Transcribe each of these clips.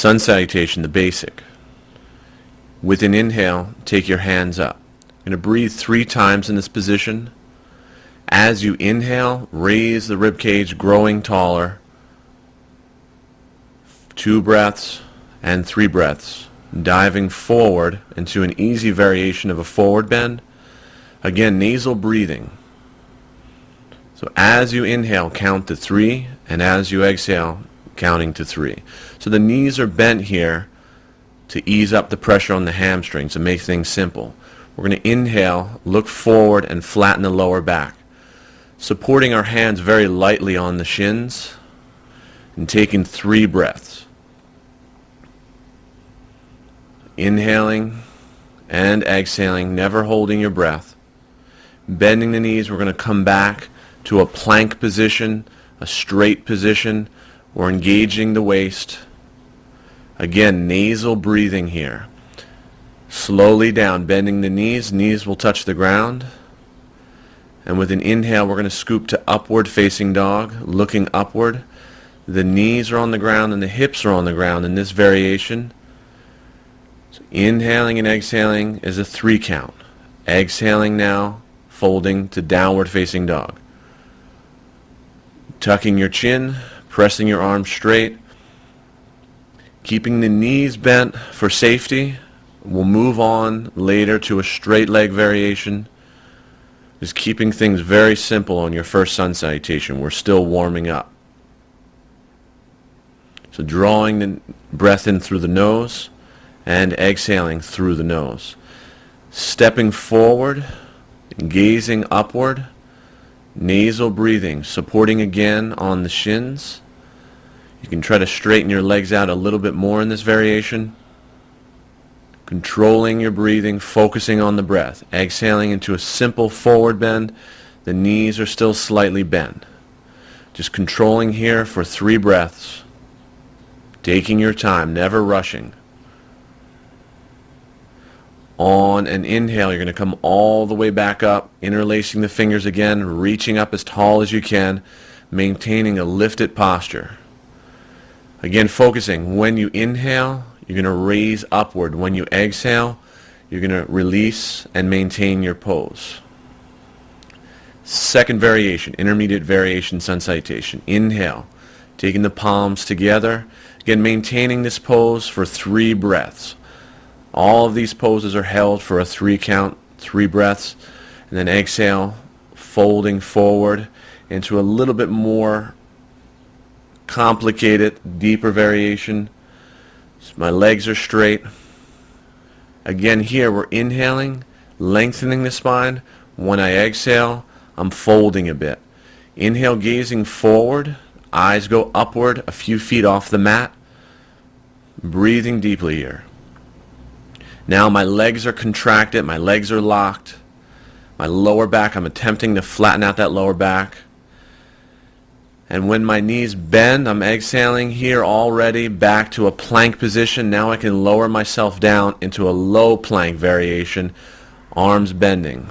Sun salutation, the basic. With an inhale, take your hands up. You're going to breathe three times in this position. As you inhale, raise the rib cage, growing taller. Two breaths and three breaths, diving forward into an easy variation of a forward bend. Again, nasal breathing. So as you inhale, count to three, and as you exhale, counting to three. So the knees are bent here to ease up the pressure on the hamstrings and make things simple. We're going to inhale, look forward, and flatten the lower back. Supporting our hands very lightly on the shins and taking three breaths. Inhaling and exhaling, never holding your breath. Bending the knees, we're going to come back to a plank position, a straight position. We're engaging the waist. Again, nasal breathing here. Slowly down, bending the knees. Knees will touch the ground. And with an inhale, we're going to scoop to upward facing dog, looking upward. The knees are on the ground and the hips are on the ground in this variation. So inhaling and exhaling is a three count. Exhaling now, folding to downward facing dog. Tucking your chin, pressing your arms straight, keeping the knees bent for safety. We'll move on later to a straight leg variation. Just keeping things very simple on your first sun salutation. We're still warming up. So drawing the breath in through the nose and exhaling through the nose. Stepping forward, gazing upward nasal breathing, supporting again on the shins. You can try to straighten your legs out a little bit more in this variation. Controlling your breathing, focusing on the breath. Exhaling into a simple forward bend. The knees are still slightly bent. Just controlling here for three breaths. Taking your time, never rushing. On an inhale, you're going to come all the way back up, interlacing the fingers again, reaching up as tall as you can, maintaining a lifted posture. Again, focusing. When you inhale, you're going to raise upward. When you exhale, you're going to release and maintain your pose. Second variation, intermediate variation sun salutation. Inhale, taking the palms together. Again, maintaining this pose for three breaths. All of these poses are held for a three count, three breaths, and then exhale, folding forward into a little bit more complicated, deeper variation. So my legs are straight. Again here we're inhaling, lengthening the spine. When I exhale, I'm folding a bit. Inhale, gazing forward. Eyes go upward a few feet off the mat. Breathing deeply here. Now my legs are contracted, my legs are locked. My lower back, I'm attempting to flatten out that lower back. And when my knees bend, I'm exhaling here already back to a plank position. Now I can lower myself down into a low plank variation, arms bending.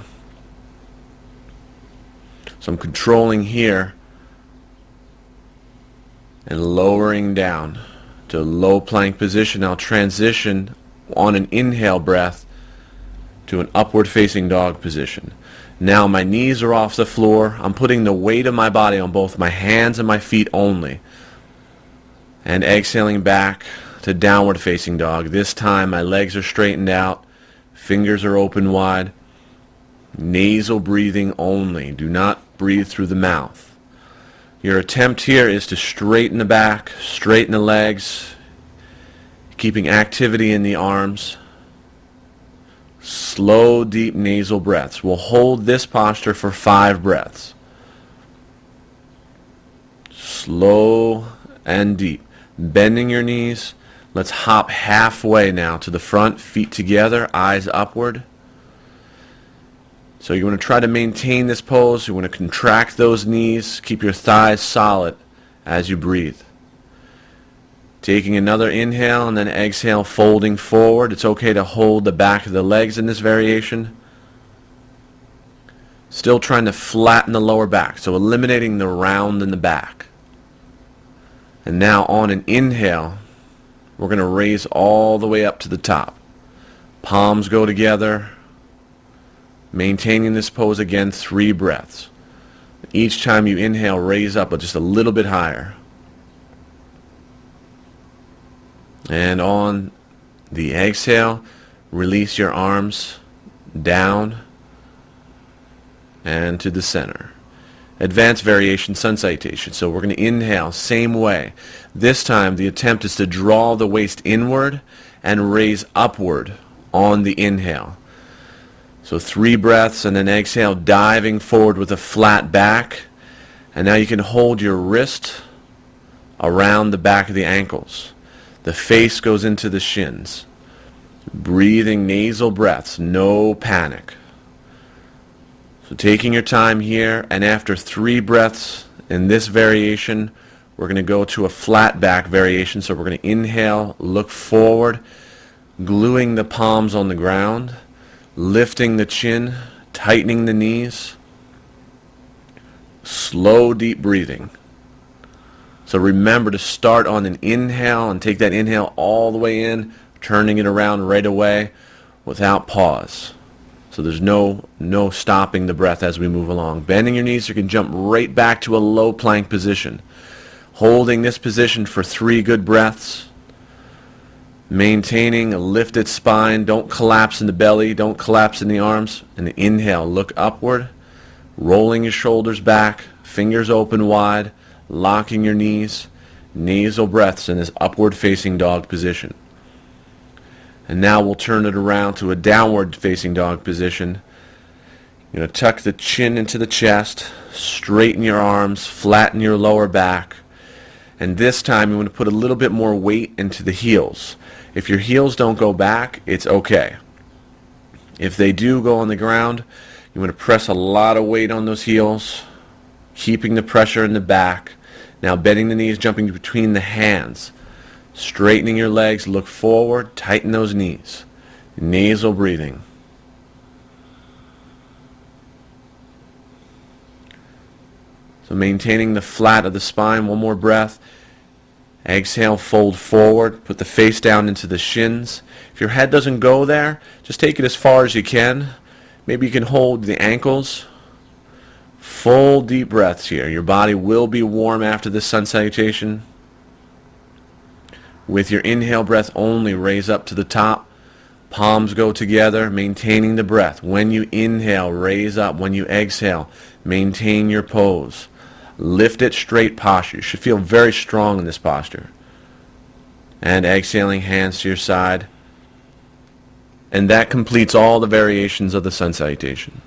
So I'm controlling here and lowering down to low plank position. I'll transition on an inhale breath to an upward facing dog position. Now my knees are off the floor. I'm putting the weight of my body on both my hands and my feet only. And exhaling back to downward facing dog. This time my legs are straightened out. Fingers are open wide. Nasal breathing only. Do not breathe through the mouth. Your attempt here is to straighten the back, straighten the legs, keeping activity in the arms. Slow, deep nasal breaths. We'll hold this posture for five breaths. Slow and deep. Bending your knees. Let's hop halfway now to the front, feet together, eyes upward. So you want to try to maintain this pose. You want to contract those knees. Keep your thighs solid as you breathe. Taking another inhale and then exhale, folding forward. It's okay to hold the back of the legs in this variation. Still trying to flatten the lower back, so eliminating the round in the back. And now on an inhale, we're going to raise all the way up to the top. Palms go together. Maintaining this pose again, three breaths. Each time you inhale, raise up just a little bit higher. And on the exhale, release your arms down and to the center. Advanced variation sun salutation. So we're going to inhale, same way. This time the attempt is to draw the waist inward and raise upward on the inhale. So three breaths and then exhale, diving forward with a flat back. And now you can hold your wrist around the back of the ankles. The face goes into the shins. Breathing nasal breaths, no panic. So taking your time here, and after three breaths in this variation, we're going to go to a flat back variation. So we're going to inhale, look forward, gluing the palms on the ground, lifting the chin, tightening the knees, slow deep breathing. So remember to start on an inhale and take that inhale all the way in, turning it around right away without pause. So there's no, no stopping the breath as we move along. Bending your knees, you can jump right back to a low plank position. Holding this position for three good breaths. Maintaining a lifted spine. Don't collapse in the belly. Don't collapse in the arms. And inhale, look upward. Rolling your shoulders back. Fingers open wide. Locking your knees. Nasal breaths in this upward facing dog position. And now we'll turn it around to a downward facing dog position. You're going to tuck the chin into the chest, straighten your arms, flatten your lower back. And this time you want to put a little bit more weight into the heels. If your heels don't go back, it's okay. If they do go on the ground, you want to press a lot of weight on those heels, keeping the pressure in the back. Now bending the knees, jumping between the hands. Straightening your legs, look forward, tighten those knees. Nasal breathing. So maintaining the flat of the spine, one more breath. Exhale, fold forward, put the face down into the shins. If your head doesn't go there, just take it as far as you can. Maybe you can hold the ankles. Full deep breaths here. Your body will be warm after this sun salutation. With your inhale breath only, raise up to the top. Palms go together, maintaining the breath. When you inhale, raise up. When you exhale, maintain your pose. Lift it straight posture. You should feel very strong in this posture. And exhaling, hands to your side. And that completes all the variations of the sun salutation.